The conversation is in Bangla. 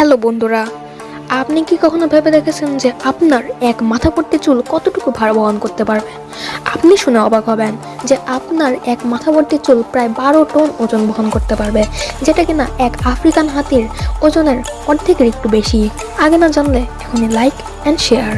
হ্যালো বন্ধুরা, আপনি কি কখনো ভেবে দেখেছেন যে আপনার এক মাথা ভর্তি চুল কতটুকু ভার বহন করতে পারবে? আপনি শুনে অবাক হবেন যে আপনার এক মাথা ভর্তি চুল প্রায় বারো টন ওজন বহন করতে পারবে, যেটা কিনা এক আফ্রিকান হাতির ওজনের অর্ধেকের একটু বেশি। আগে না জানলে এখনই লাইক অ্যান্ড শেয়ার